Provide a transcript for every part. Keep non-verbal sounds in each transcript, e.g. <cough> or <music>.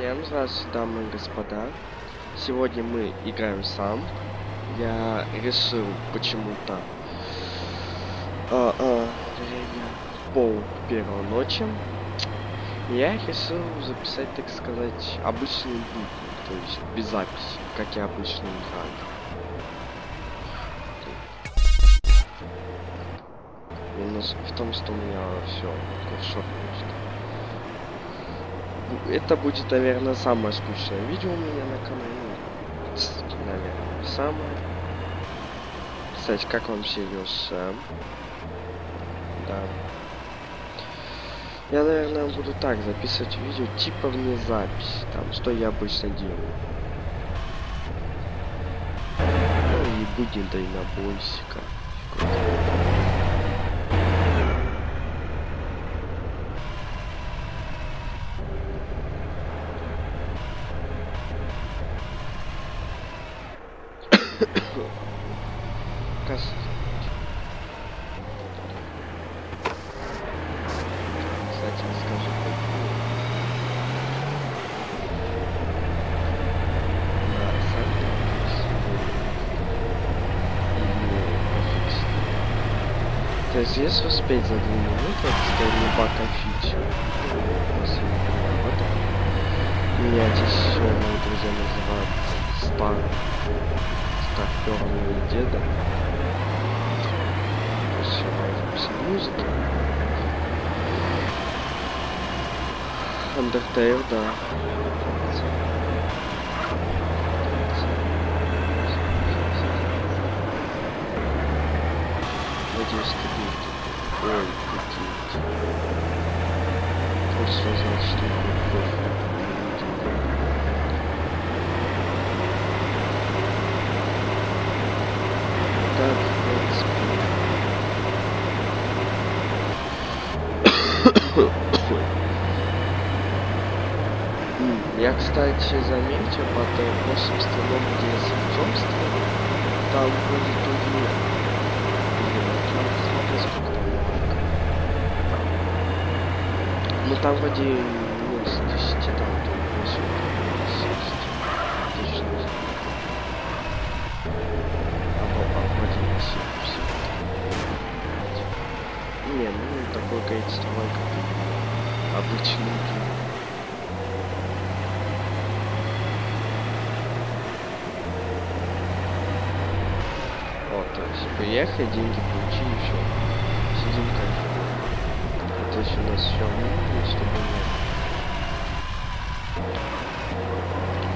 Всем здравствуйте, дамы и господа. Сегодня мы играем сам. Я решил почему-то а, а, пол первой ночи. Я решил записать, так сказать, обычный будни, то есть без записи, как я обычно играю. Минус в том, что у меня все хорошо просто это будет, наверное, самое скучное видео у меня на канале. Наверное, самое. Кстати, как вам Сириус? Да. Я, наверное, буду так записывать видео, типа вне записи, там, что я обычно делаю. Ну и будем дальнобойщика. Кас. Кстати, расскажу какую. Да, сами То есть если успеть за две минуты, это скорее бака фича. Если не понимаю, вот так. Меня здесь все мои друзья называют стар старперного деда. Все записи музыки. Undertale, да. Надеюсь, ты будет. Ой, сказать, что я кофе. Так, Я, кстати, заметил столом, где я симптомство, там будет турнир. Надо смотреть, сколько там лайк. Там вроде минус 10, там то 8, Точно не знаю. А, вроде не ну такой количество лайков обычный гейм. Вот, то есть приехали, деньги получили, все. Сидим кайфуем. То есть у нас все минимум, чтобы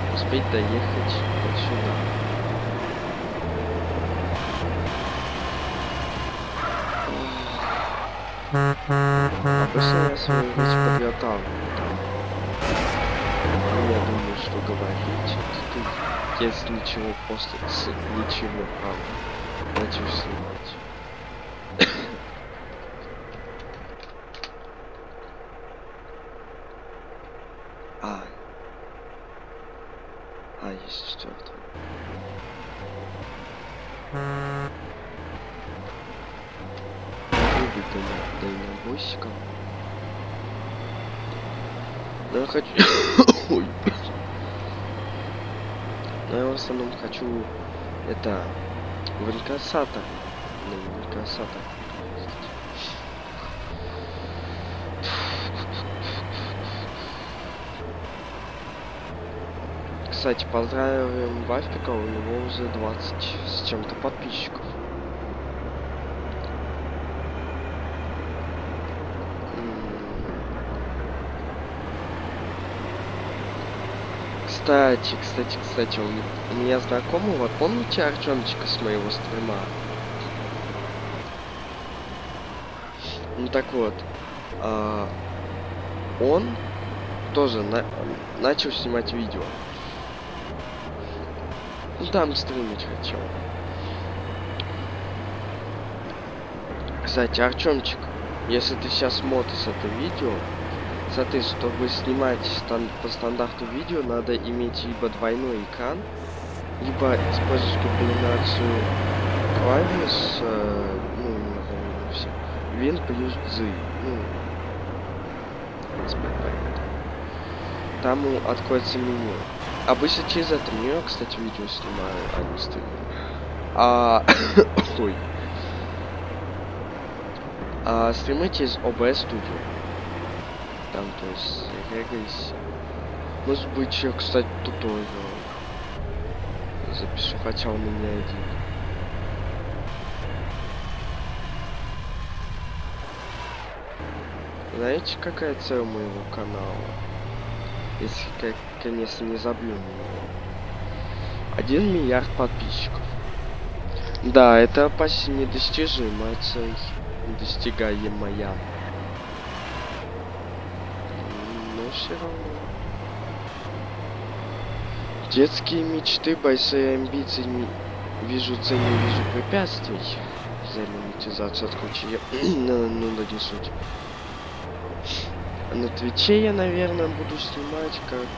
не успеть доехать вот сюда. Речь подготавливаю там. Ну, я думаю, что говорить тут, если ничего, после ничего, правда, начну снимать. а. А, есть четвертый. Выбить дальнобойщиком. Да я хочу... Ой. Но я в основном хочу это в инкассатор. В инкассатор. Кстати, поздравим Вафика, у него уже 20 с чем-то подписчиков. Кстати, кстати, кстати, у меня знакомый, вот помните Артемчика с моего стрима? Ну так вот, а, он тоже на, начал снимать видео. Ну там стримить хотел. Кстати, Артемчик, если ты сейчас смотришь это видео, Смотри, чтобы снимать стан по стандарту видео, надо иметь либо двойной экран, либо использовать комбинацию клавиш, э, Win плюс Z, ну, понятно. там откроется меню. Обычно через это меню, кстати, видео снимаю, а не стрим. А... <coughs> Ой. А стримы через OBS Studio. Там, то есть, регайся. Может быть, я, кстати, туториал запишу, хотя у меня один. Знаете, какая цель моего канала? Если, конечно, не забью него. Один миллиард подписчиков. Да, это почти недостижимая цель. Недостигаемая. Но все равно. Детские мечты, большие амбиции, не вижу цель, не вижу препятствий. За монетизацию отключили. <clears throat> ну, ну, да не суть. На Твиче я, наверное, буду снимать как...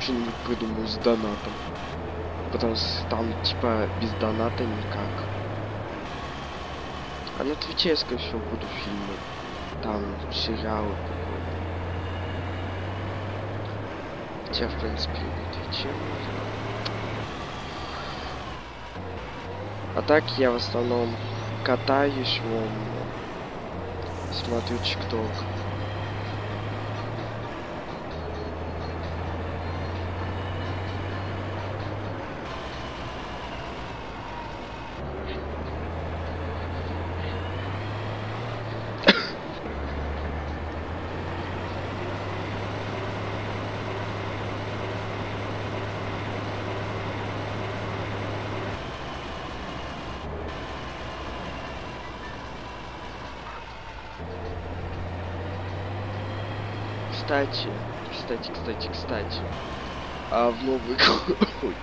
Что-нибудь придумаю с донатом. Потому что там, типа, без доната никак. А на Твиче я, скорее всего, буду фильмы. Там сериалы какой-то. Хотя, в принципе, на Твиче можно. А так я в основном катаюсь, вон, смотрю ТикТок. Кстати, кстати, кстати, кстати. А в Новый год... <coughs> Ой,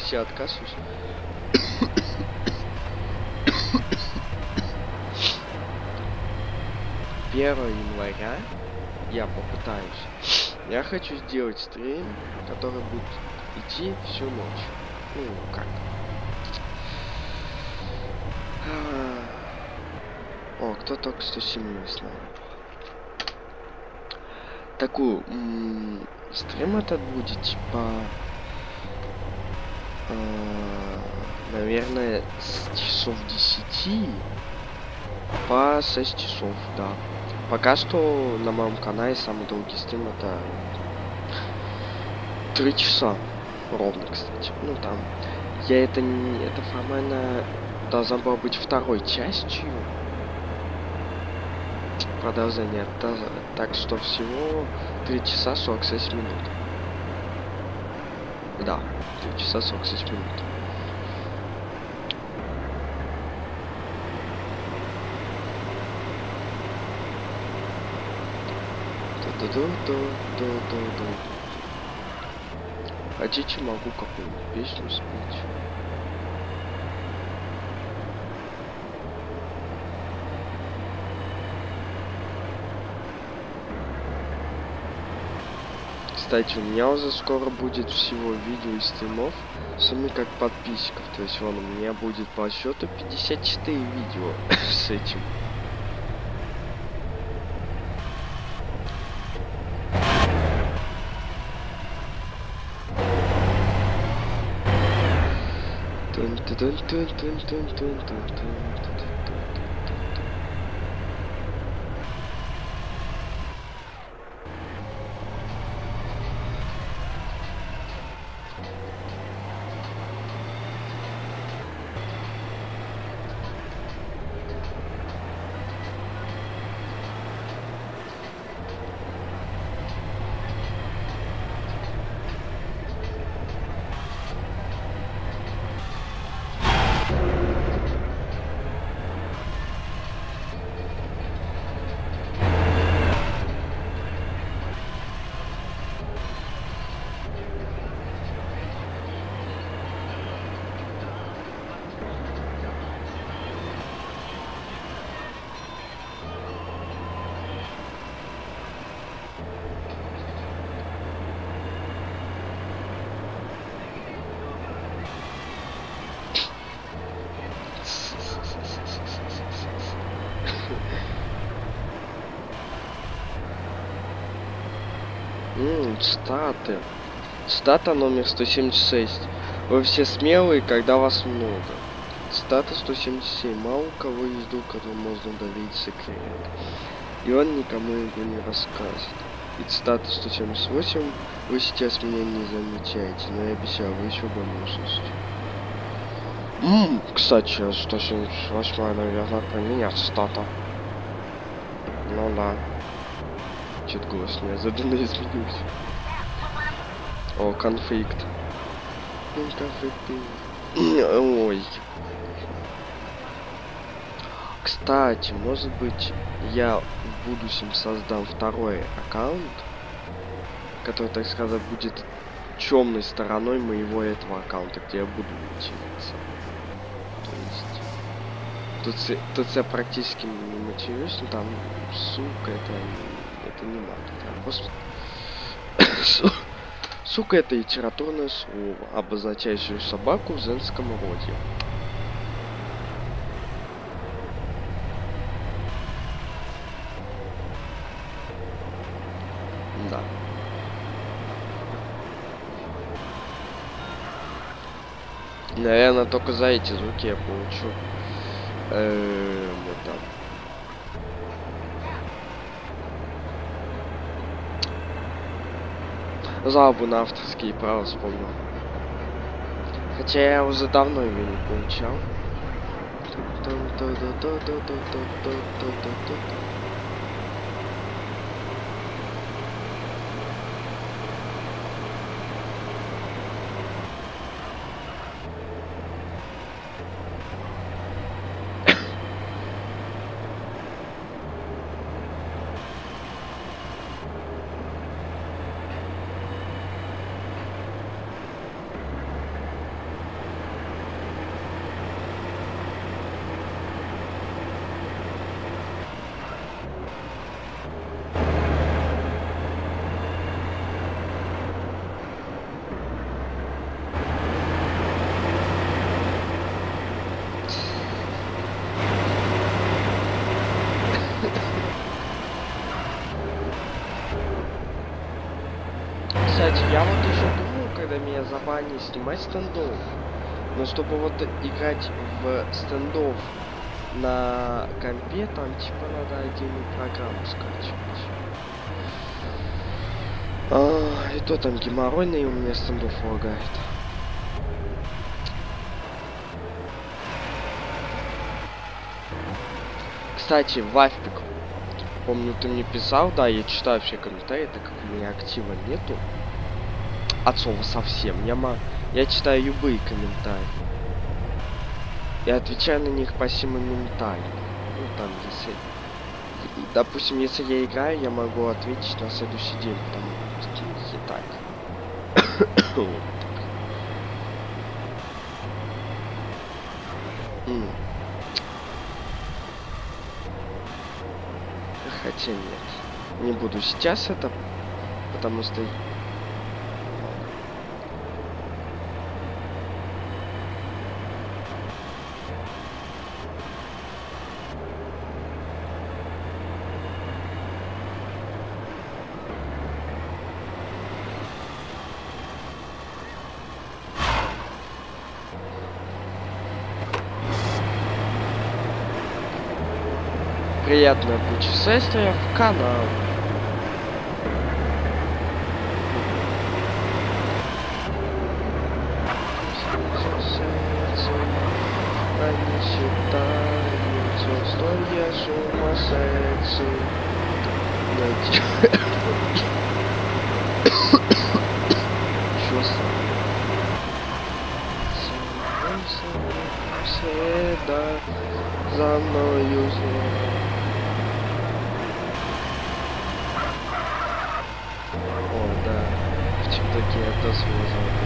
Сейчас откашусь. Первого января я попытаюсь. Я хочу сделать стрим, который будет идти всю ночь. Ну, как? А, О, кто только что семью с. Такую стрим этот будет типа э, наверное с часов 10 по 6 часов, да. Пока что на моем канале самый долгий стрим это 3 часа ровно, кстати. Ну там я это не это формально должна была быть второй частью продолжение. Та- Так что всего 3 часа 46 минут. Да, 3 часа 46 минут. Хотите, могу какую-нибудь песню спеть. Кстати, у меня уже скоро будет всего видео и стримов, сами как подписчиков. То есть, вон, у меня будет по счету 54 видео <laughs> с этим. Тун-тун-тун-тун-тун-тун-тун-тун. М, цитаты. Цитата номер 176. Вы все смелые, когда вас много. Цитата 177. Мало у кого есть друг, которому можно доверить секрет. И он никому его не расскажет. И цитата 178. Вы сейчас меня не замечаете, но я обещаю, вы еще услышите. Ммм, кстати, 178, наверное, про меня цитата. Ну да. Чуть голос неожиданно <laughs> изменился. О, конфликт. Ну. <clears throat> Ой. Кстати, может быть, я в будущем создам второй аккаунт, который, так сказать, будет темной стороной моего этого аккаунта, где я буду материться. То есть... Тут, тут я практически не матерюсь, но там, сука, это, это не мат, это просто... <coughs> Су- Сука, это литературное слово, обозначающее собаку в женском роде. Да. Наверное, только за эти звуки я получу. Эм, это... Жалобу на авторские права вспомнил. Хотя я уже давно ее не получал. Кстати, я вот еще думал, когда меня забанили снимать стендов. Но чтобы вот играть в стендов на компе, там типа надо отдельную программу скачивать. А, и то там геморройный у меня стендов лагает. Кстати, Вафпик, помню, ты мне писал, да, я читаю все комментарии, так как у меня актива нету. От слова совсем. Я, ма... я читаю любые комментарии. И отвечаю на них почти моментально. Ну, там, если... Допустим, если я играю, я могу ответить на следующий день, потому что и так. Хотя нет. Не буду сейчас это, потому что... Приятное путешествие в канал. Они считают, что я сумасшедший. Найти. Чё с Всегда за мною зло. О, да. В ТикТоке я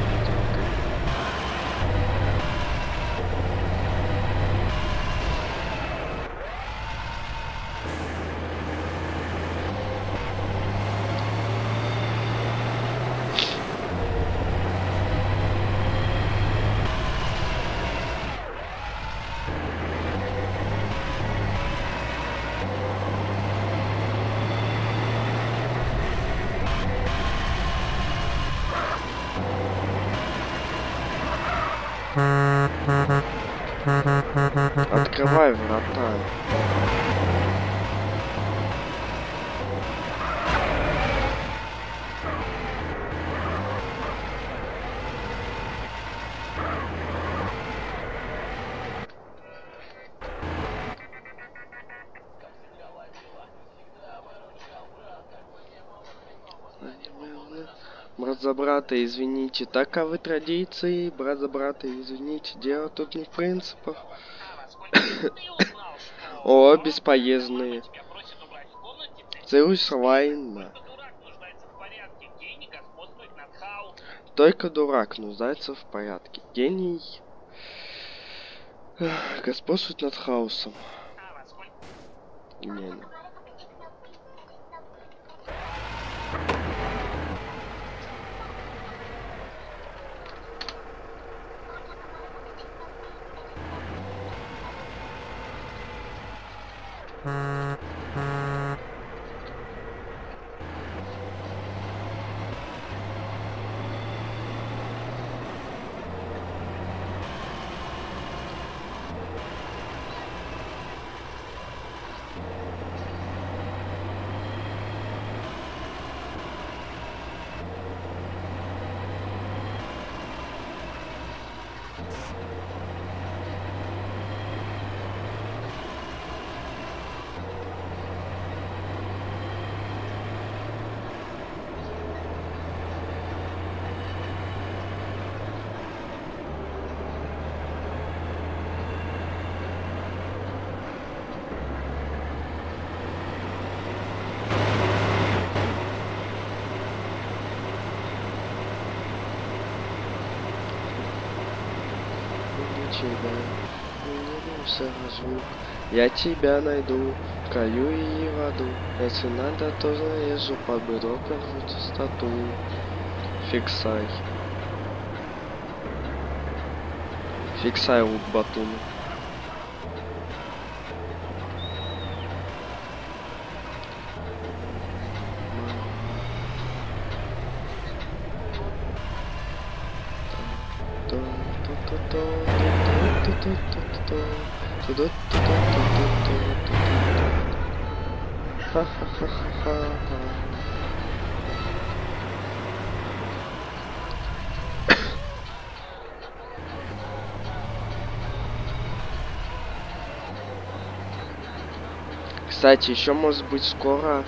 Открывай врата. Брат за брата, извините, таковы а традиции, брат за брата, извините, дело тут не в принципах. О, бесполезные. Целуйся лайна. Только дурак нуждается в порядке. Гений господствует над хаосом. Не, не. тебя улыбнулся звук. Я тебя найду, в краю и в аду. Если надо, то зарежу под бедро первую частоту. Фиксай. Фиксай лук батун. Кстати, еще может быть скоро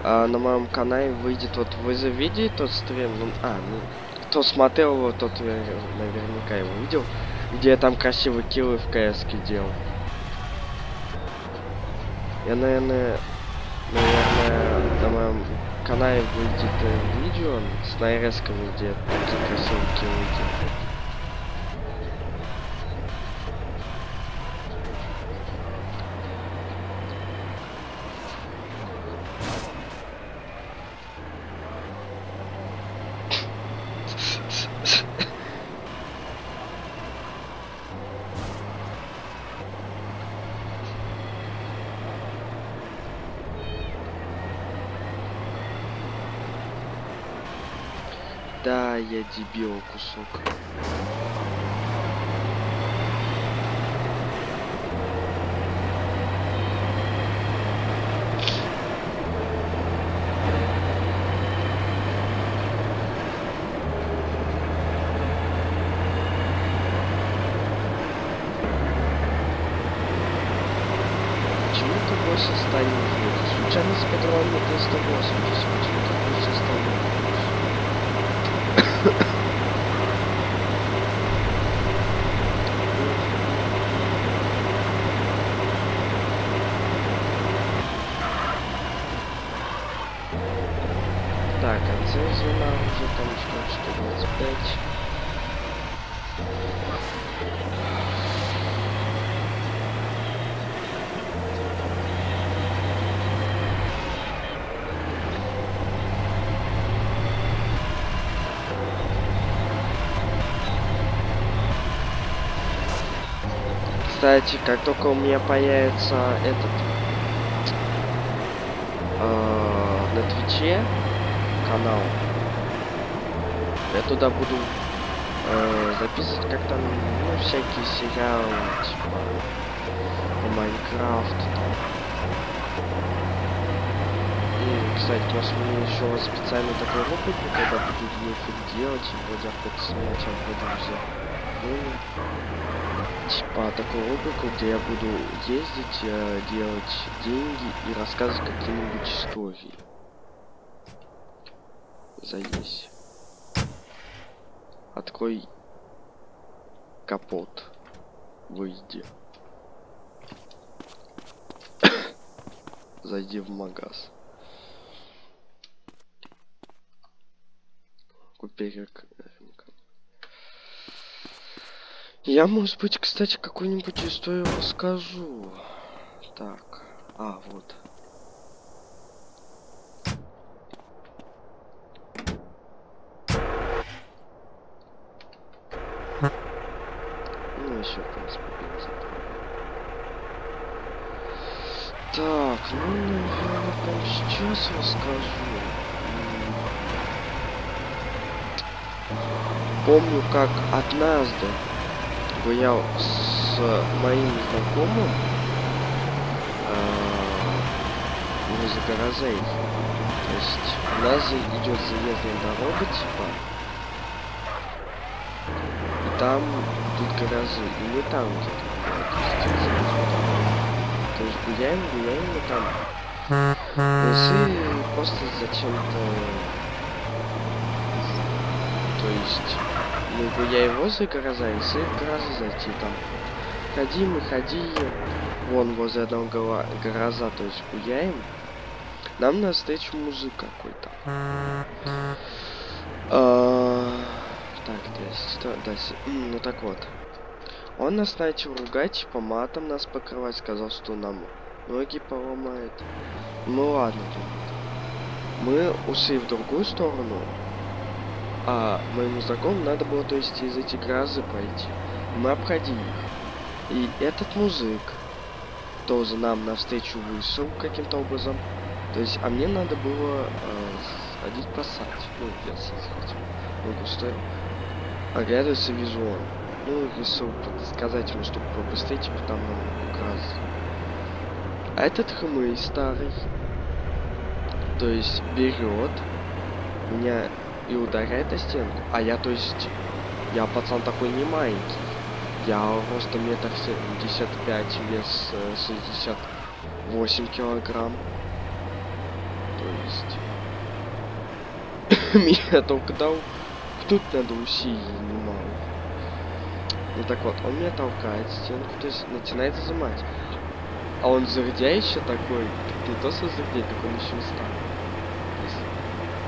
а, на моем канале выйдет вот вы завидели тот стрим, ну, а, ну, кто смотрел его, тот наверняка его видел, где я там красивые киллы в кс делал. Я, наверное, наверное, на моем канале выйдет э, видео. С нарезками, где такие красивые киллы делал. Да, я дебил кусок. Почему ты больше станешь? Случайно с патроном 380, почему ты больше станешь? Так, конце звена уже там что 125. Кстати, как только у меня появится этот э, на Твиче канал, я туда буду э, записывать как-то ну, всякие сериалы, типа по Майнкрафту там. И, кстати, может мне еще специально такой рубрику, когда буду нефиг делать, и вроде охота снять, а вроде взять типа такую рубрику, где я буду ездить, э, делать деньги и рассказывать какие-нибудь истории. Заесть. Открой капот. Выйди. Зайди в магаз. Купи рек... Я, может быть, кстати, какую-нибудь историю расскажу. Так. А, вот. Ну, еще, в принципе, бензин. Так, ну, прямо сейчас расскажу. Помню, как однажды гулял с моим знакомым возле гаражей. То есть у нас идет заездная дорога, типа. И там тут гаражи. И мы там где-то То есть гуляем, гуляем, мы там. Решили просто зачем-то... То есть мы гуляем возле гаража, и решили в гараж зайти там. Ходим и ходили. Вон возле одного гаража, то есть гуляем. Нам на встречу мужик какой-то. Так, здесь, что, да, ну так вот. Он нас начал ругать, типа матом нас покрывать, сказал, что нам ноги поломает. Ну ладно, Мы ушли в другую сторону. А моему знакомому надо было, то есть, из этих грозы пройти. Мы обходили их. И этот мужик тоже нам навстречу вышел каким-то образом. То есть, а мне надо было э, сходить посадить. Ну, я хотел. Ну, густой. Вижу он. Ну, решил сказать ему, чтобы побыстрее, типа там нам указ. А этот хмырь старый, то есть берет меня и ударяет о стенку. А я, то есть, я пацан такой не маленький. Я ростом метр семьдесят пять, вес э, шестьдесят восемь килограмм есть. <coughs> Меня только дал. Тут надо усилий немало. Ну так вот, он меня толкает стенку, то есть начинает зажимать. А он зердя еще такой, не то что зердя, так он еще старый.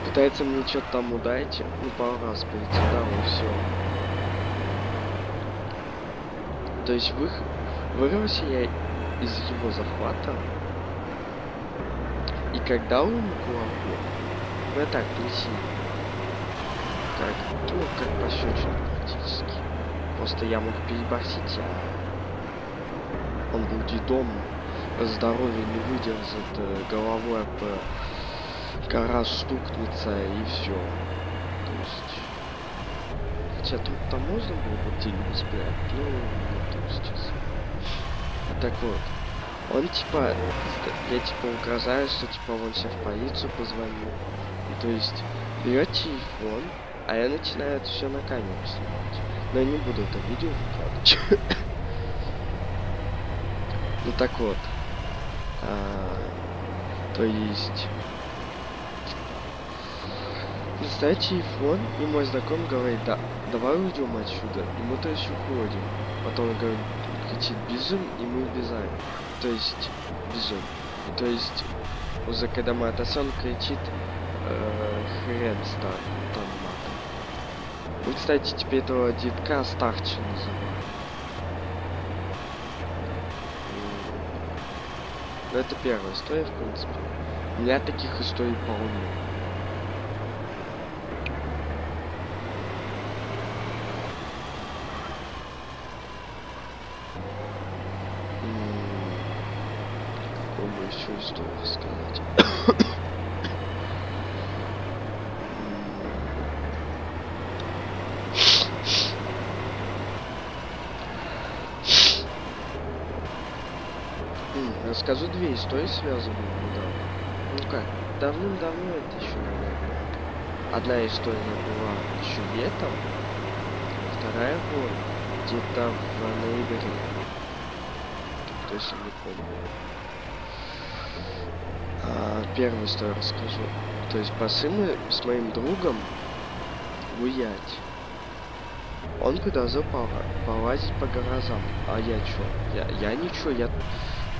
Пытается мне что-то там ударить, ну пару раз перейти, да, и все. То есть вы... вырвался я из его захвата, и когда он кулаку, вы так присели. Как, ну, как пощечина практически. Просто я мог переборсить, а он был дедом, здоровье не выдержит, э, головой об гараж стукнется и все. То есть... Хотя тут-то можно было бы деньги спрятать, но не то сейчас. Так вот. Он типа, я типа угрожаю, что типа он сейчас в полицию позвонил. То есть берет телефон, а я начинаю это все на камеру снимать. Но я не буду это видео выкладывать. <laughs> Ну так вот. А, то есть... Достает телефон, и мой знакомый говорит, да, давай уйдем отсюда. И мы то есть уходим. Потом он говорит, кричит, бежим, и мы убежаем то есть бежим. То есть уже когда мы отошли, кричит хрен стар, там Ну, кстати, теперь этого детка старче называют. Ну, это первая история, в принципе. У таких историй полно. что сказать. Истории связанные недавно. Ну как, давным-давно это еще, наверное. Одна история была еще летом, вторая вот где-то в ноябре. Точно не помню. А, первую историю расскажу. То есть пошли мы с моим другом гулять. Он предложил полазить по гаражам. А я чё? Я, я ничего, я...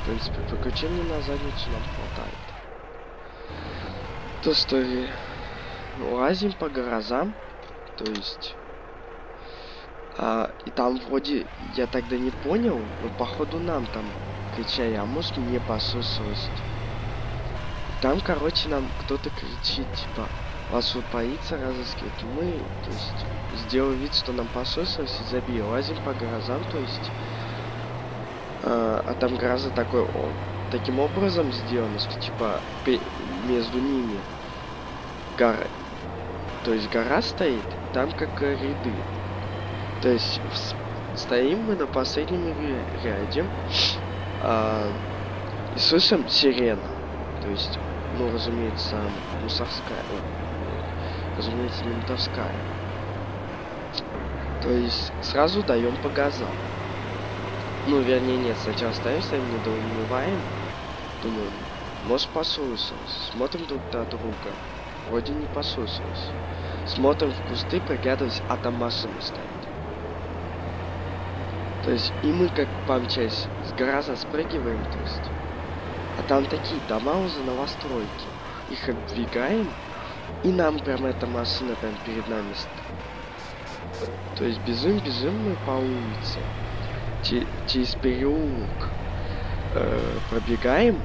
В принципе, приключений на задницу нам хватает. То, что лазим по гаражам, то есть... А, и там вроде, я тогда не понял, но походу нам там кричали, а может мне послышалось. Там, короче, нам кто-то кричит, типа, вас вот полиция разыскивает. Мы, то есть, сделали вид, что нам послышалось и забили. Лазим по гаражам, то есть, а, а там гаражи такой, о, таким образом сделаны, что, типа, между ними гора, то есть гора стоит, там как ряды. То есть стоим мы на последнем ряде а, и слышим сирену. То есть, ну, разумеется, мусорская, разумеется, ментовская. То есть сразу даем по газам. Ну, вернее, нет, сначала ставимся, недоумеваем. Думаю, может послушалось. Смотрим друг на друга. Вроде не послушалось. Смотрим в кусты, приглядываясь, а там машина стоит. То есть и мы как помчались с гаража спрыгиваем, то есть. А там такие дома уже новостройки. Их обдвигаем, и нам прям эта машина прям перед нами стоит. То есть бежим, бежим мы по улице. Через переулок э, пробегаем.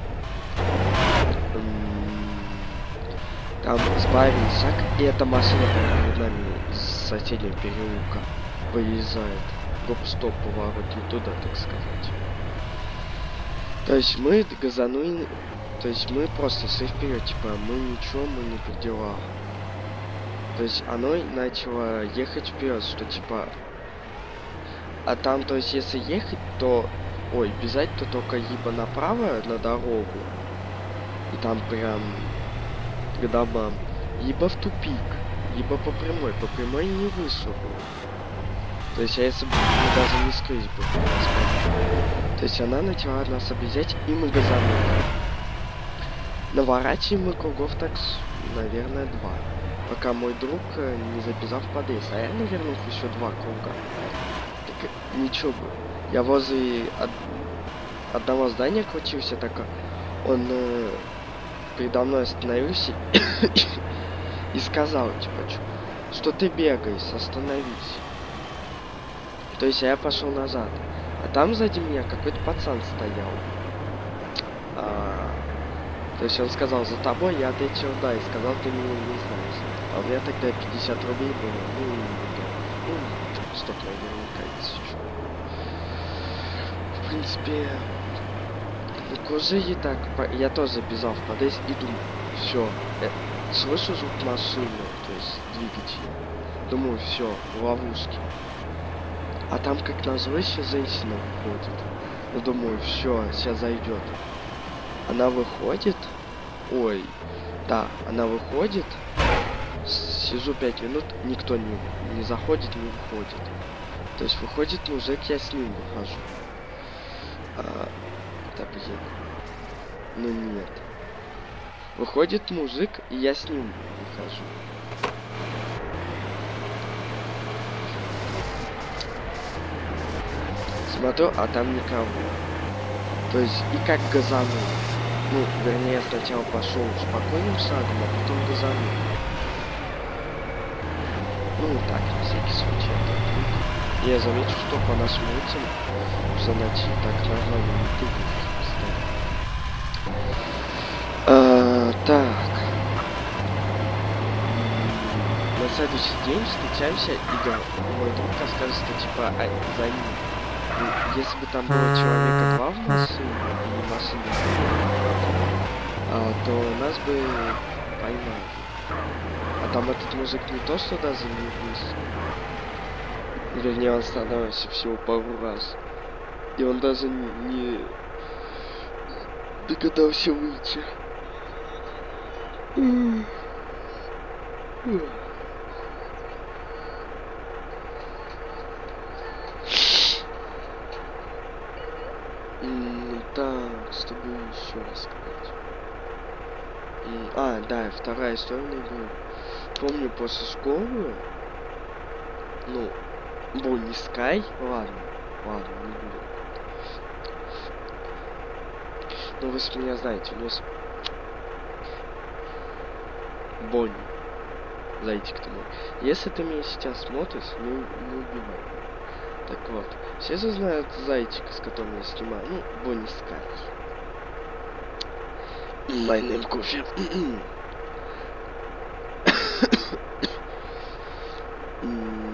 Там сбавили шаг, и эта машина перед нами из соседнего переулка выезжает гоп-стоп поворот не туда, так сказать. То есть мы газанули, то есть мы просто шли вперед, типа мы ничего, мы не делах. То есть оно начало ехать вперед, что типа... А там, то есть если ехать, то... Ой, бежать, то только либо направо на дорогу. И там прям к домам. Либо в тупик. Либо по прямой. По прямой не вышло то есть, а если бы мы даже не скрылись бы, То есть она начала нас объезжать, и мы газанули. Наворачиваем мы кругов так, наверное, два. Пока мой друг э, не записал в подъезд. А я, наверное, еще два круга. Ничего. Я возле од... одного здания крутился, так он э, передо мной остановился <coughs> и сказал, типа, что ты бегаешь, остановись. То есть я пошел назад. А там сзади меня какой-то пацан стоял. А, то есть он сказал, за тобой, я ответил да, и сказал, ты меня не знаешь. А у меня тогда 50 рублей было. Ну, ну стоп, наверняка еще. В принципе, ну, кузы так, я тоже бежал в подъезд и думаю, все, э, слышу звук машины, то есть двигателя. Думаю, все, в ловушке. А там, как назло, еще женщина выходит. Ну, думаю, все, сейчас зайдет. Она выходит. Ой, да, она выходит. Сижу пять минут, никто не, не заходит, не выходит. То есть выходит мужик, я с ним выхожу. А, да блин. Ну нет. Выходит мужик, и я с ним выхожу. Смотрю, а там никого. То есть, и как газанул. Ну, вернее, сначала пошел спокойным шагом, а потом газанул. Ну, так, на всякий случай. Я замечу, что по нашим улицам за ночи так нормально не тыкают. А, так. На следующий день встречаемся и мой друг расскажет, что типа а, за ним если бы там было человека два в машине, и машины, а, то нас бы поймали. А там этот мужик не то, что даже не выстрелил. Вернее, он остановился всего пару раз. И он даже не догадался выйти. Так, с тобой еще рассказать. А, да, вторая история. Помню, после школы, ну, Бонни Скай? Ладно, ладно, не буду. Ну вы с меня знаете, у нас Бонни. Зайчик ты мой. Если ты меня сейчас смотришь, не, не убивай. Так вот, все же знают зайчика, с которым я снимаю. Ну, Бонни Скай. My name кофе. <coughs>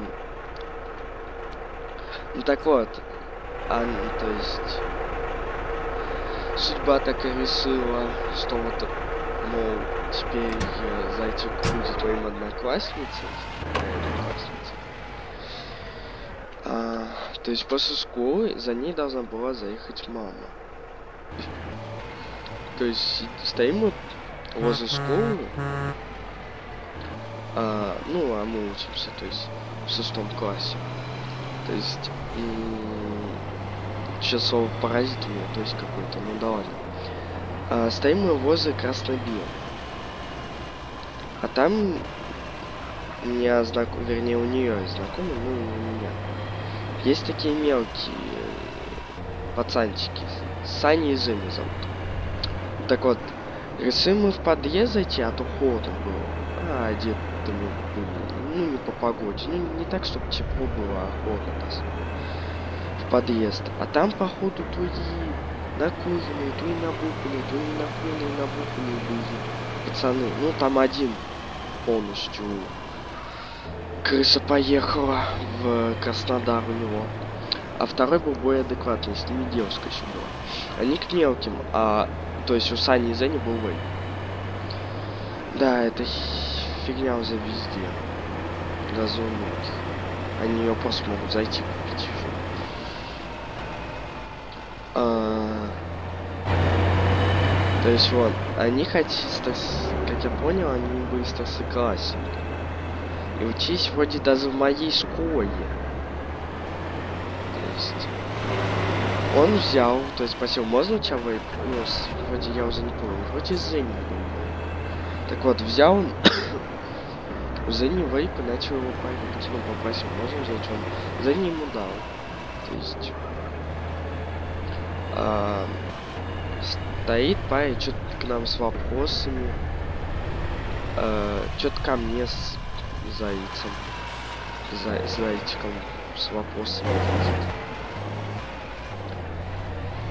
Ну так вот, а, ну, то есть судьба так и решила, что вот, мол, теперь э, зайчик будет твоим одноклассницей, одноклассницей. А, то есть после школы за ней должна была заехать мама. То есть стоим мы возле школы, а, ну, а мы учимся, то есть в шестом классе. То есть сейчас слово паразит у меня, то есть какой-то, ну да ладно. А, стоим мы возле красной. А там меня знаком, вернее у нее знакомый, ну у меня. Есть такие мелкие пацанчики. Сани и Женя зовут. Так вот, решим мы в подъезд зайти, а то холодно было. А, одет мы были. Ну, не по погоде. Ну, не так, чтобы тепло было, а холодно. В подъезд. А там, походу, то и накуренные, то и набуханные, то и накуренные, набуханные были пацаны. Ну, там один полностью крыса поехала в Краснодар у него. А второй был более адекватный, с ними девушка еще была. Они к мелким, а то есть у Сани и Зени был вейп. Да, это фигня уже везде. У многих. Они ее просто могут зайти купить. А... То есть вот, они хотят, как я понял, они были старшеклассники. И учись вроде даже в моей школе. То есть... Он взял, то есть спросил, можно у тебя вейп? Ну, вроде я уже не помню, вроде Зенни. Так вот, взял он Зенни вейп и начал его парить. Ну, попросил, взять он. Зенни ему дал. То есть... А, стоит парень, что-то к нам с вопросами. А, что-то ко мне с зайцем. За, зайчиком с вопросами.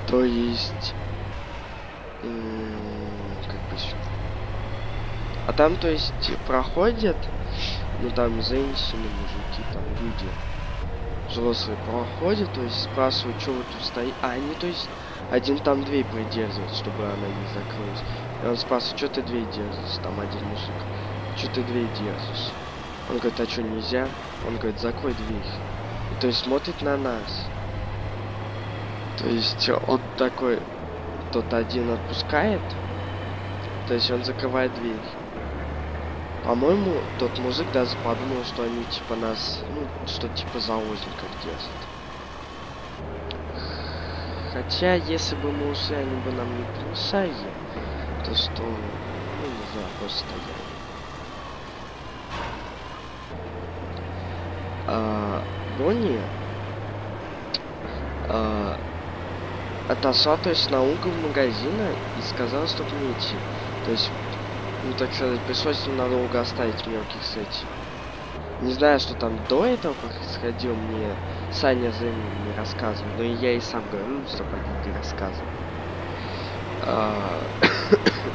То есть... Как бы... А там, то есть, проходят, ну там женщины, мужики, там люди взрослые проходят, то есть спрашивают, что вы тут стоите. А они, то есть, один там дверь придерживает, чтобы она не закрылась. И он спрашивает, что ты дверь держишь, там один мужик. Что ты дверь держишь? Он говорит, а что нельзя? Он говорит, закрой дверь. И, то есть смотрит на нас. То есть он такой, тот один отпускает, то есть он закрывает дверь. По-моему, тот мужик даже подумал, что они типа нас, ну, что типа заложников держат. Хотя, если бы мы ушли, они бы нам не помешали, то что, ну, не знаю, просто стояли. А, Бонни а, отошла, то есть, на угол магазина и сказала, чтобы не идти. То есть, ну так сказать, пришлось ненадолго оставить мелких с этим. Не знаю, что там до этого происходило, мне Саня за не рассказывал, но и я и сам говорю, чтобы они не рассказывали. А... <coughs>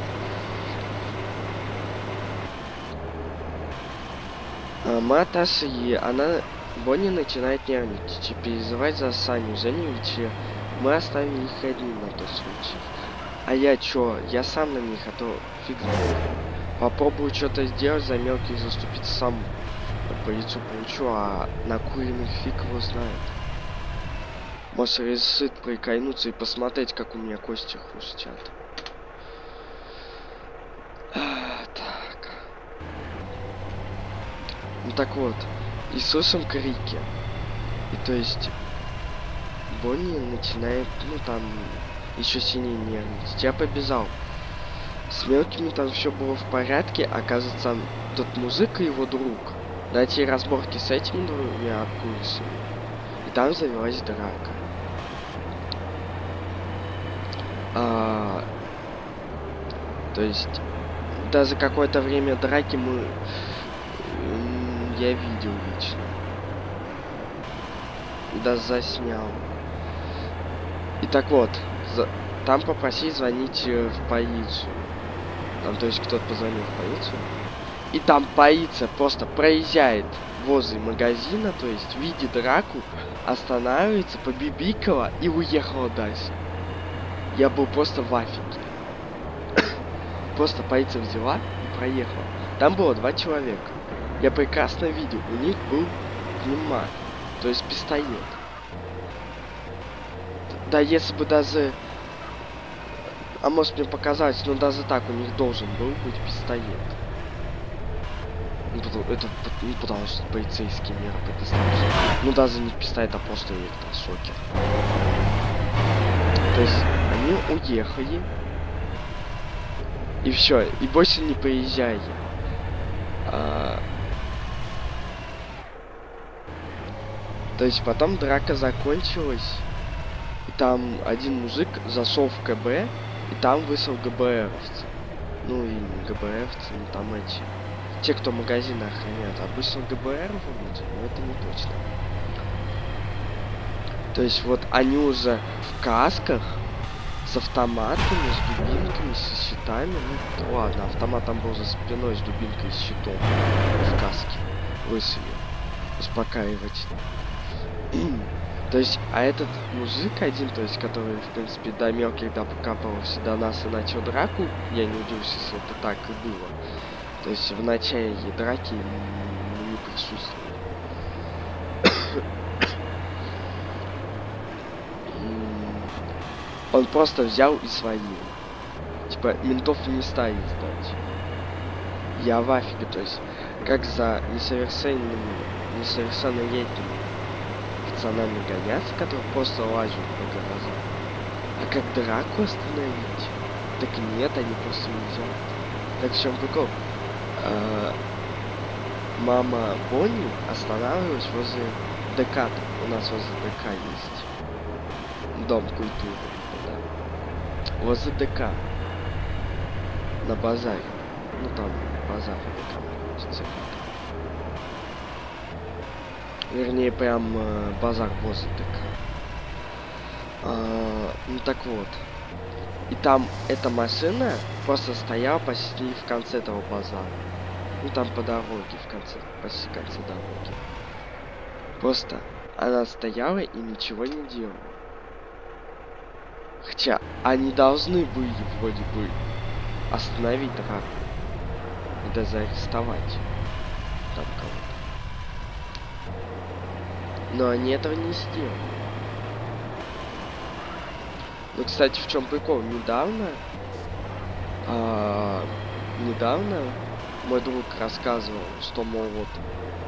а Маташа и она Бонни начинает нервничать и переживать за Саню, за ведь мы оставили их одни на тот случай. А я чё? Я сам на них, а то фиг. Попробую что-то сделать, за мелких заступиться сам по лицу получу, а на куриных фиг его знает. Может решит прикольнуться и посмотреть, как у меня кости хрустят. А, так. Ну так вот, и слышим крики. И то есть Бонни начинает, ну там, еще сильнее нервничать. Я побежал. С мелкими там все было в порядке, оказывается, тот музыка его друг, найти разборки с этими двумя курсами. И там завелась драка. А, то есть, да за какое-то время драки мы... Я видел лично. Да заснял. И так вот, за... там попросить звонить э, в полицию. Там, то есть, кто-то позвонил в полицию. И там полиция просто проезжает возле магазина, то есть видит драку, останавливается, побибикала и уехала дальше. Я был просто в афиге. <coughs> просто полиция взяла и проехала. Там было два человека. Я прекрасно видел, у них был пневмат, то есть пистолет. Да если бы даже... А может мне показать, но даже так у них должен был быть пистолет. Ну, это ну, потому что полицейские меры предоставляют. Ну даже не пистолет, а просто электрошокер. То есть они уехали. И все, и больше не приезжали. А... То есть потом драка закончилась. И там один мужик зашел в КБ, и там высыл ГБРовцы. Ну и не ГБРовцы, ну там эти те, кто магазины охраняют, обычно ГБР вроде, но это не точно. То есть вот они уже в касках, с автоматами, с дубинками, с щитами. Ну, ладно, автомат там был за спиной с дубинкой, с щитом в каске. Лысый. Успокаивать. То есть, а этот мужик один, то есть, который, в принципе, до мелких до покапывался до нас и начал драку, я не удивлюсь, если это так и было. То есть в начале драки не присутствовали. Он просто взял и свалил. Типа, ментов не стали ждать. Я в афиге, то есть, как за несовершенными, несовершеннолетними пацанами гоняться, которые просто лазят по гаражам. А как драку остановить? Так нет, они просто не взяли. Так в чем прикол? э, мама Бонни останавливалась возле ДК. У нас возле ДК есть. Дом культуры, да. Возле ДК. На базаре. Ну там базар ДК находится. Вернее, прям э, базар возле ДК. А, ну так вот. И там эта машина просто стояла почти в конце этого базара. Ну там по дороге, в конце, почти в конце дороги. Просто она стояла и ничего не делала. Хотя они должны были вроде бы остановить драку. И даже заарестовать там кого-то. Но они этого не сделали. Ну, кстати, в чем прикол? Недавно, а, недавно мой друг рассказывал, что, мол, вот,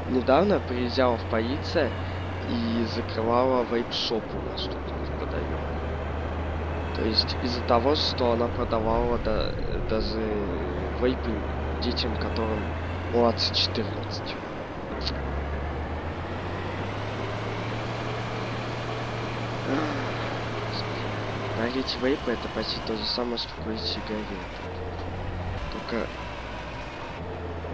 недавно приезжала в полиция и закрывала вейп-шоп у нас тут неподалеку. То есть из-за того, что она продавала да, даже вейпы детям, которым младше 14. Курить вейпы это почти то же самое, что курить сигареты. Только...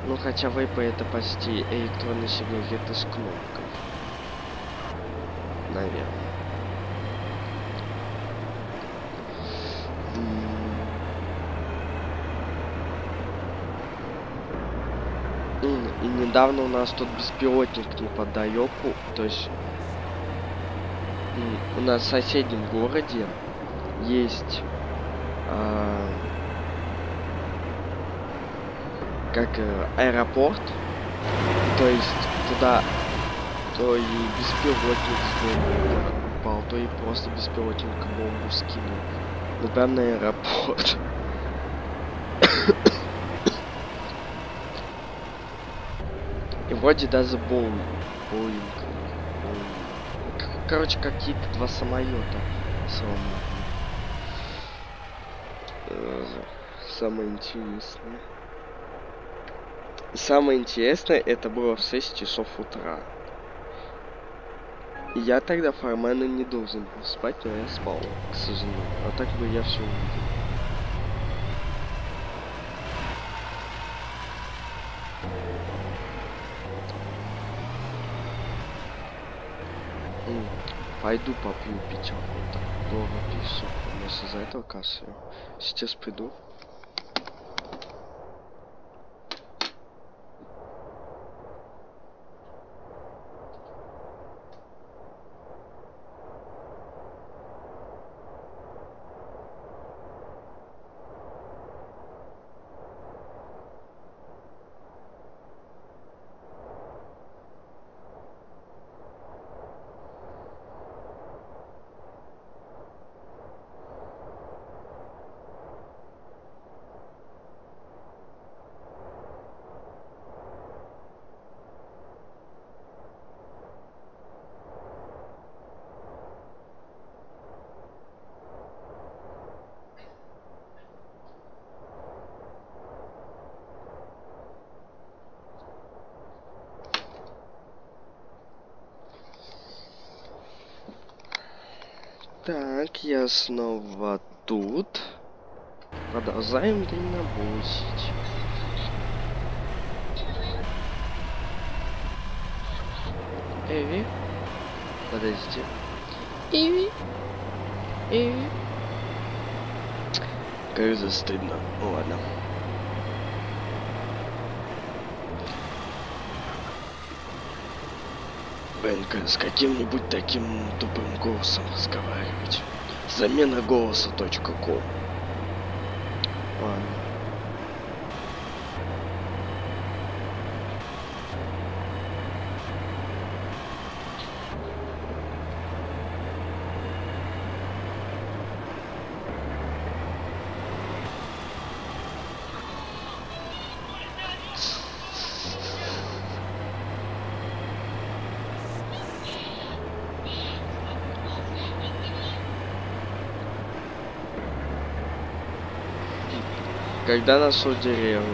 Ну, хотя вейпы это почти электронные сигареты с кнопкой. Наверное. И недавно у нас тут беспилотник неподалеку, то есть у нас в соседнем городе есть э, как э, аэропорт, то есть туда то и беспилотник с упал, то и просто беспилотник бомбу скинул. Ну прям на аэропорт. <coughs> И вроде даже Боулинг. Короче, какие-то два самолета сломали. самое интересное. Самое интересное, это было в 6 часов утра. Я тогда формально не должен был спать, но я спал, к сожалению. А так бы я все увидел. Пойду попью пятерку. Так, долго пишу. Может из-за этого кашляю. Сейчас приду. Так, я снова тут. Продолжаем дальнобусить. Эви. Подождите. Эви. Эви. Кажется, стыдно. Ну ладно. Бенка с каким-нибудь таким тупым голосом разговаривать. Замена голоса.ком Ладно. Когда нашел деревню?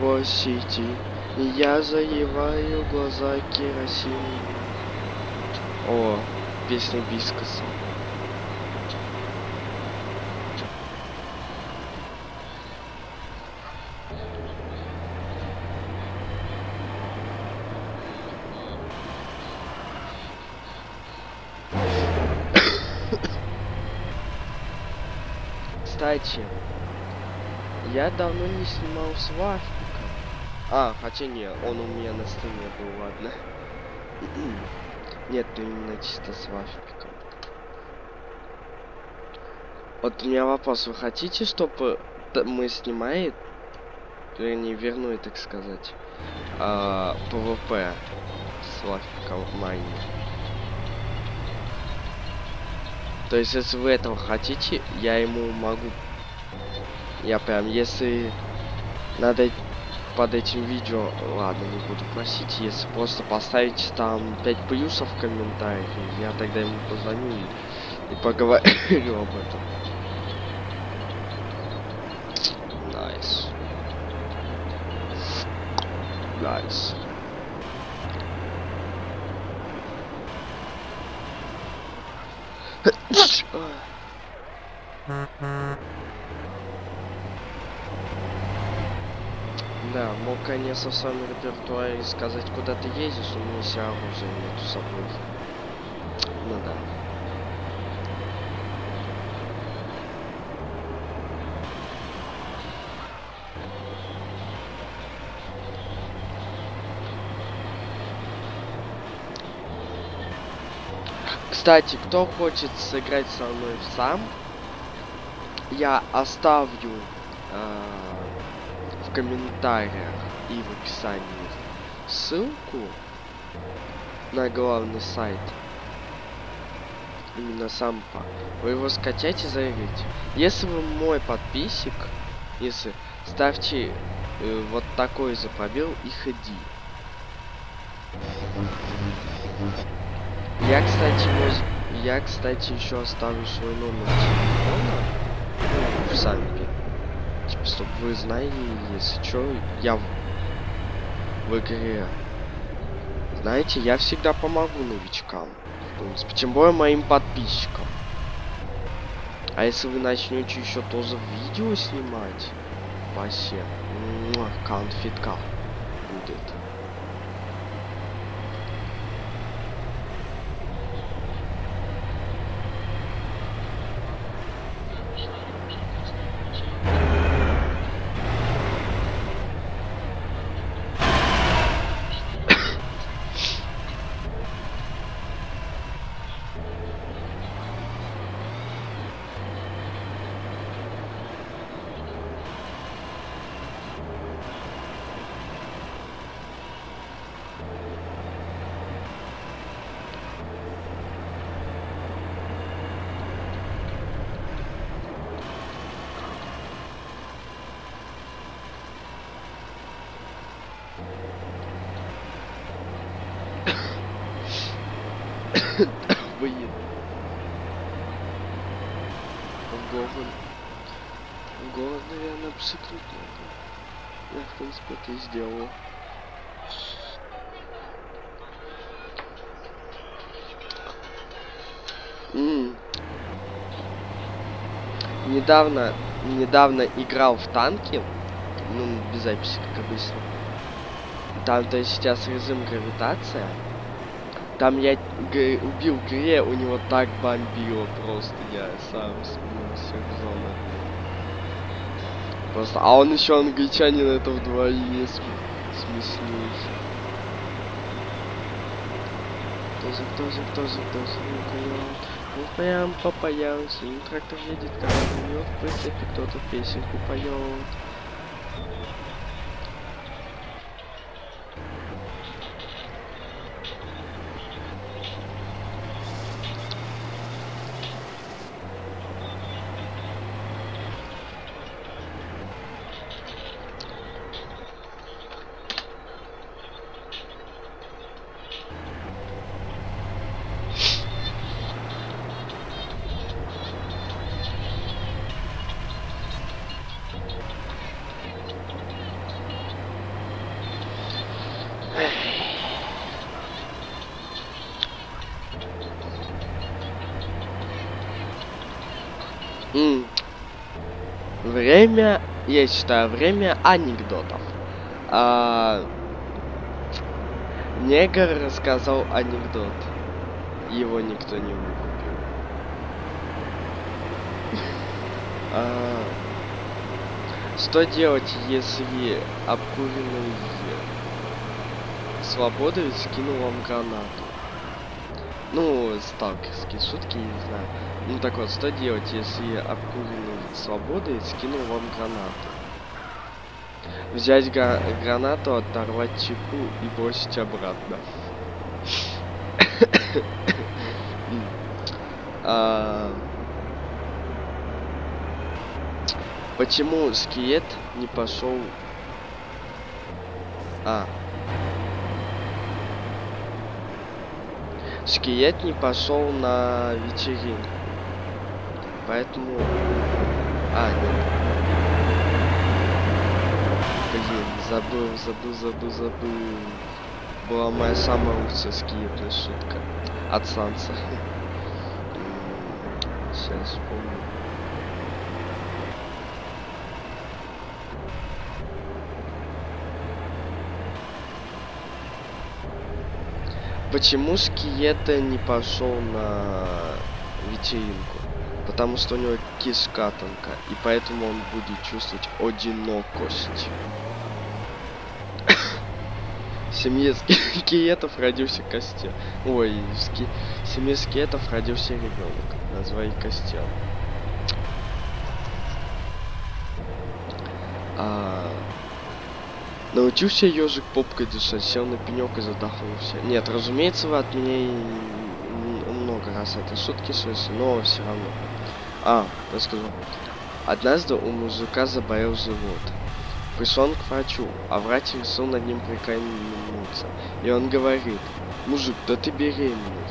Простите, я заливаю глаза керосином. О, песня Бискоса. Кстати, я давно не снимал с Вафиком. А, хотя не, он у меня на стриме был, ладно. Нет, именно чисто с Вафиком. Вот у меня вопрос, вы хотите, чтобы мы снимали, вернее, вернули, так сказать, а, PvP с Вафиком майни? То есть, если вы этого хотите, я ему могу... Я прям, если надо под этим видео, ладно, не буду просить, если просто поставить там 5 плюсов в комментариях, я тогда ему позвоню и, поговорю <laughs> об этом. В своем репертуаре сказать, куда ты ездишь, у меня все оружие нету с собой. Ну да. Кстати, кто хочет сыграть со мной сам, я оставлю э, в комментариях и в описании ссылку на главный сайт. Именно сам пак. Вы его скачайте и заиграете. Если вы мой подписчик, если ставьте э, вот такой за пробел и ходи. Я, кстати, мой... я, кстати, еще оставлю свой номер телефона сами. Типа, чтобы вы знали, если что, я в, игре. Знаете, я всегда помогу новичкам. В принципе, тем более моим подписчикам. А если вы начнете еще тоже видео снимать, вообще, конфетка будет. Блин. Гоголь. Голод, наверное, психнуть надо. Я, в принципе, это и сделал. М. Недавно, недавно играл в танки. Ну, без записи, как обычно. Там, то есть сейчас режим гравитация. Там я убил Гре, у него так бомбило просто, я сам смылся в зону. Просто, а он еще англичанин, это вдвойне см- смешней. Тоже, тоже, тоже, тоже, не поет. Ну прям попоем, синим трактор едет, как живет, в принципе, кто-то песенку поет. М. Время, я считаю, время анекдотов. А, Негр рассказал анекдот. Его никто не выкупил. А, Что делать, если обкуренный свободовец скинул вам гранату? Ну, сталкерские шутки, не знаю. Ну так вот, что делать, если обкуренный свободой скинул вам гранату? Взять га- гранату, оторвать чеку и бросить обратно. <coughs> А, Почему скелет не пошел? А. Скелет не пошел на вечеринку. Поэтому... А, нет. Блин, забыл, забыл, забыл, забыл. Была моя самая лучшая скелетная шутка. От Санса. <laughs> Сейчас вспомню. Почему Скиета не пошел на вечеринку? Потому что у него кишка тонка, и поэтому он будет чувствовать одинокость. <laughs> В семье скиетов родился костел. Ой, в ски... в семье скиетов родился ребенок. Назвали костел. А... Научился ежик попкой дышать, сел на пенек и задохнулся. Нет, разумеется, вы от меня много раз это шутки слышали, но все равно. А, расскажу. Однажды у мужика заболел живот. Пришел он к врачу, а врач решил над ним прикольнуться. И он говорит, мужик, да ты беременный.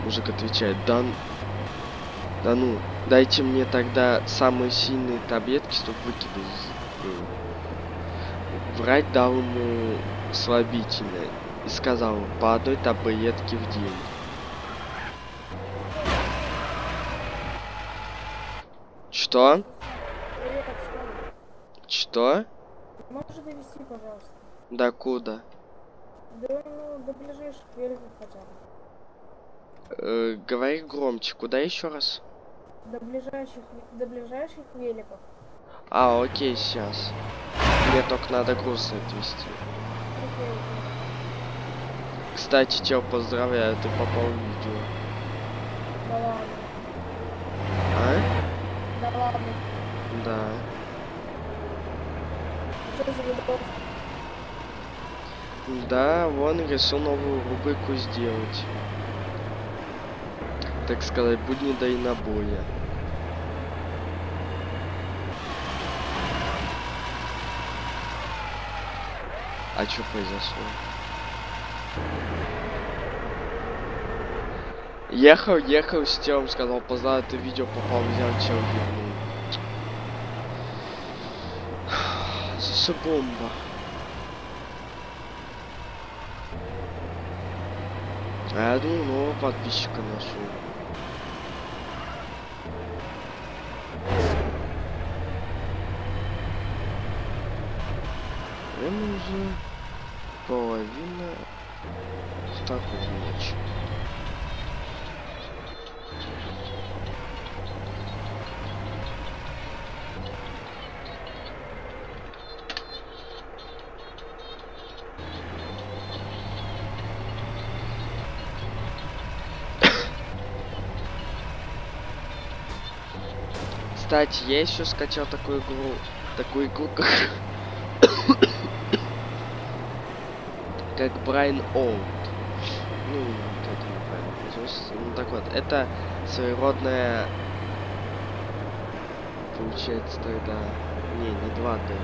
Мужик отвечает, да, Да ну, дайте мне тогда самые сильные таблетки, чтобы выкидывать. Врать дал ему слабительное и сказал по одной таблетке в день. Что? Что? Можешь довести, пожалуйста? Да куда? Да, ну, до ближайших великов хотя бы. Э, говори громче, куда еще раз? До ближайших, до ближайших великов. А, окей, сейчас. Мне только надо груз отвезти. Кстати, чел, поздравляю, ты попал в видео. Да ладно. А? Да ладно. Да. Что за видос? Да, вон решил новую рубрику сделать. Так сказать, будни да и набоя. А что произошло? Ехал, ехал с телом, сказал, поздравляю, ты видео попал, взял чел. Слушай, бомба. А я думал, нового подписчика нашел. Время уже половина второй ночи. Кстати, я еще скачал такую игру, такую игру, как, как Брайан Олд. Ну, вот это неправильно произносится. Ну так вот, это своеродная, получается тогда, не, не 2D.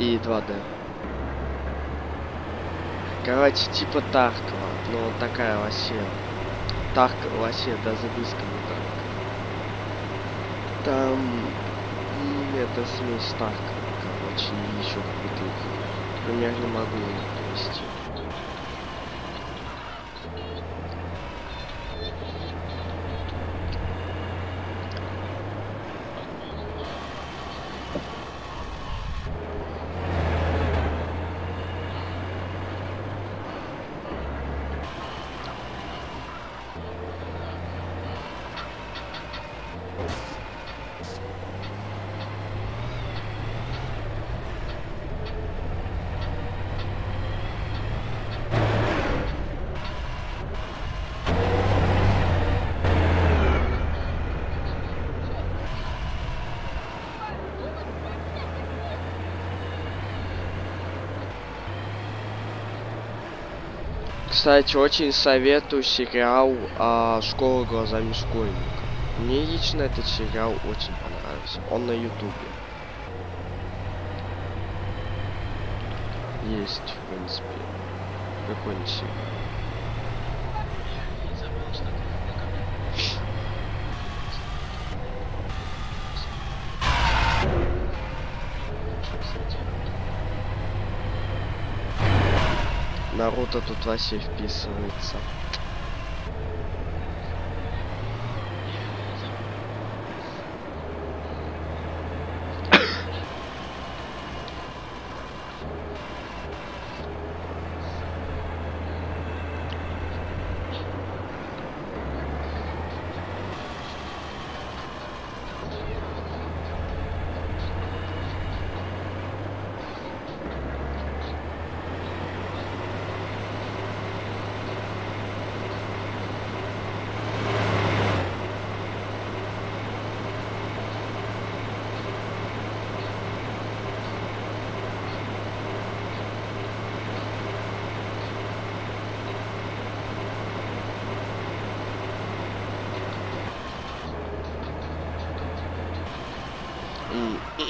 И 2D. Короче, типа Таркова, но такая вообще. Тарка вообще даже близко не так. Там это смесь Тарка, короче, и еще какой-то их. Пример не могу привести. Кстати, очень советую сериал а, «Школа глазами школьника». Мне лично этот сериал очень понравился. Он на ютубе. Есть, в принципе. Какой-нибудь сериал. Наруто тут вообще вписывается.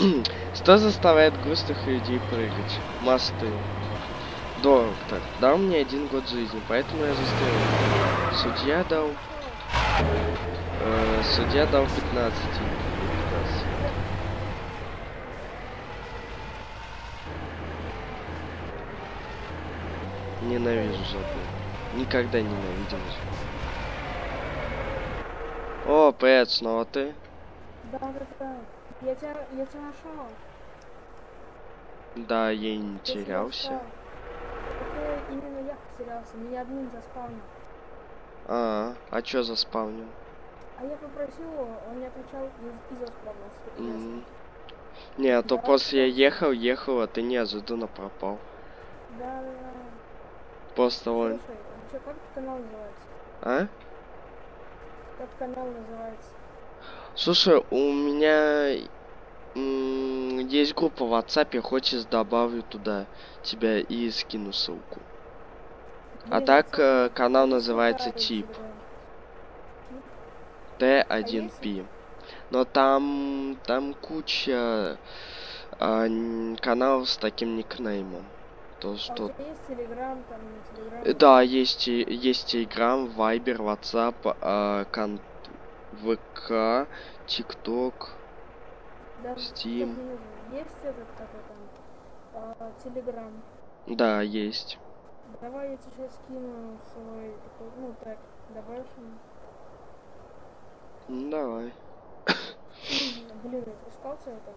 М, Что заставляет грустных людей прыгать? Мосты. Доктор дал мне один год жизни, поэтому я застрелил. Судья дал Э, судья дал 15. 15. Ненавижу жопу. Никогда ненавидел. О, привет, снова ты? Да, да, да. Я тебя, я тебя нашел. Да, я и не тебя терялся. Это именно я потерялся. Меня админ заспавнил. А, а чё заспавнил? А я попросил его, он не отвечал и, и заспавнился. М. Не, а то Да, после я ехал, ехал, а ты неожиданно пропал. Да, да, да. Просто он... Слушай, а чё, как канал называется? А? Как канал называется? Слушай, у меня есть группа в WhatsApp, хочешь добавлю туда тебя и скину ссылку. А так э, канал называется Тип Телеграм. T1P. Но там там куча а, н- каналов с таким никнеймом. То А что тебя есть телеграм, там, телеграм? Э, Да, есть есть Telegram, Viber, WhatsApp, а, кон... ВК, ТикТок. Да, Steam. Есть этот, как его там, телеграм. Да, есть. Давай я тебе скину свой, такой, ну, так, добавишь мне? Ну, давай. <coughs> Блин, я искал тебя так?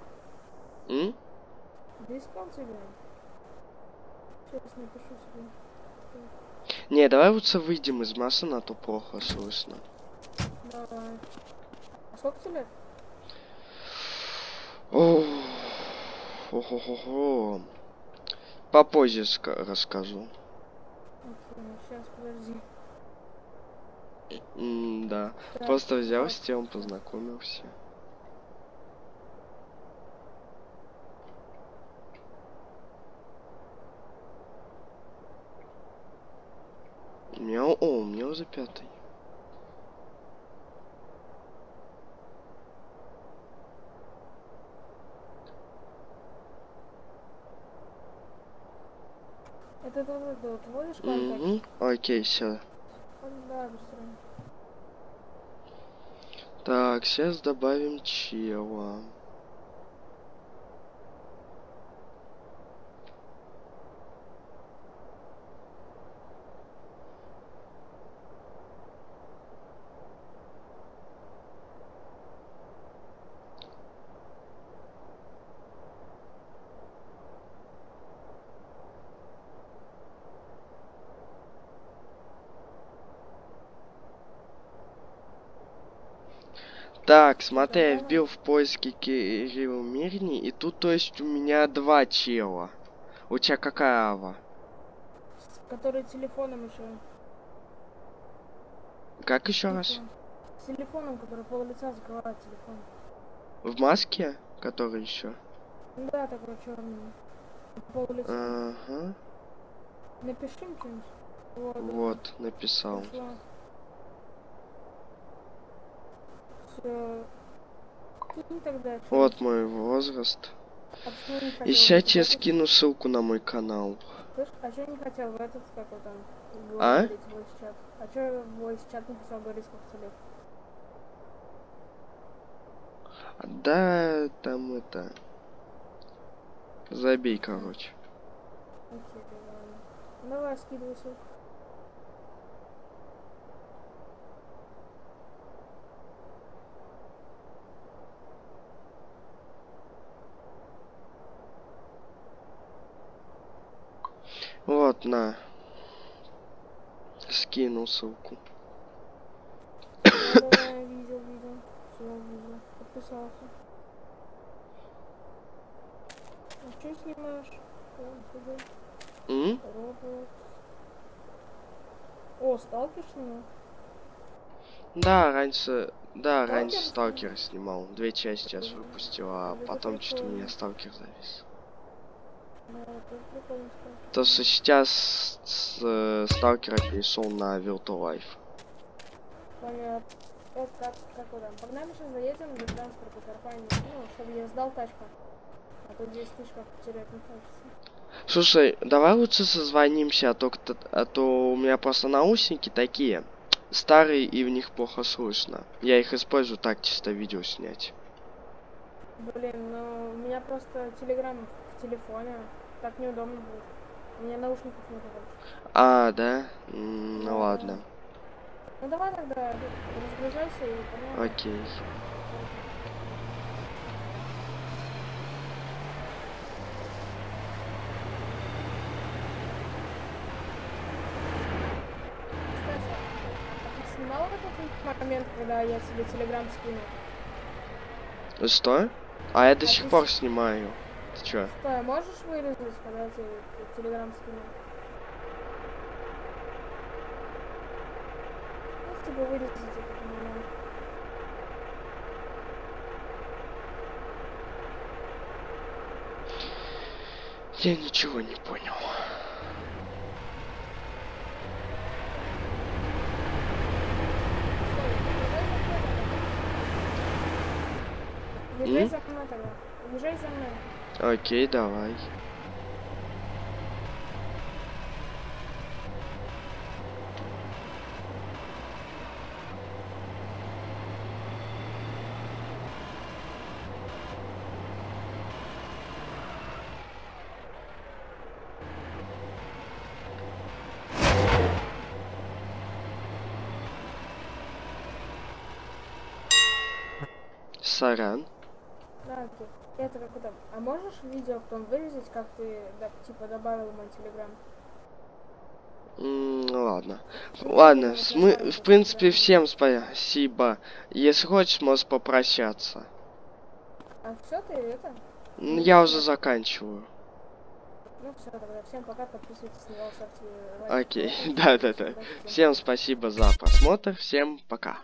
М? Да искал тебя. Сейчас напишу себе. Не, давай лучше выйдем из машины, а то плохо слышно. Давай. А сколько тебе лет? Ох, Хо-хо-хо-хо. Попозже ска- расскажу. сейчас, подожди. М, да. Так, Просто взял так. с тем, познакомился. У меня, о, у меня уже пятый. Это тоже, да, вот вводишь контакт? Мгм. Окей, все. Да. Так, сейчас добавим чела. Так, смотри, я вбил в поиске Кирилл Мирни, и тут, то есть, у меня два чела. У тебя какая ава? Который телефоном еще. Как еще раз? Телефон. С телефоном, который пол лица закрывает телефон. В маске? Который еще? Да, такой черный. Пол лица. Ага. Напиши что-нибудь. Вот. Вот, написал. Пришло. Всё. Кинь тогда. чё Вот мой возраст. А И сейчас этот- скину ссылку на мой канал. Слышь, а чё не хотел в этот, как его там, А? voice? А чё в voice чат не хотел говорить, сколько тебе лет? Да, там это... Забей, короче. Окей, ладно. Давай, скидывай ссылку. Вот, на. Скинул ссылку. Да, да, я видел, видел. Все, видел. Подписался. А что снимаешь? Roblox. О, сталкер снимал? Да, раньше... Да, Сталкер раньше снимал? Сталкер снимал. Две части аж выпустил, а потом что-то прикольно. меня Сталкер завис. Да, это прикольно сталкер. То, что сейчас с э, Сталкера перешел на Virtual. Понятно. Вот как, как там. Погнали сейчас заедем до транспорта компании. Ну, чтобы я сдал тачку. А то 10 тысяч как потерять не хочется. Слушай, давай лучше созвонимся, а то, а то у меня просто наушники такие. старые и в них плохо слышно. Я их использую так чисто видео снять. Блин, ну у меня просто телеграм в телефоне. Так неудобно будет. У меня наушников нет больше. А, да? М, Ну ладно. Ну давай тогда разгружайся и. Окей. Кстати, а ты снимал этот момент, когда я тебе телеграм скинул? Что? А я до сих ты пор снимаю. Ты чё? Стой, а можешь вырезать, когда тебе те- телеграм скинул? Ну, типа вырезать этот момент. Я ничего не понял. М? за мной тогда. Езжай за мной. Окей, давай. Сорян. Окей. Это как это. А можешь видео потом вырезать, как ты да, типа добавил мой телеграм? Ну ладно. Ну, Ладно, сам в принципе, всем спасибо. Если хочешь, можешь попрощаться. А все ты это? Я уже заканчиваю. Ну все, тогда всем пока, подписывайтесь на ставьте лайки. Окей, <laughs> да-да-да. Всем спасибо за просмотр. Всем пока.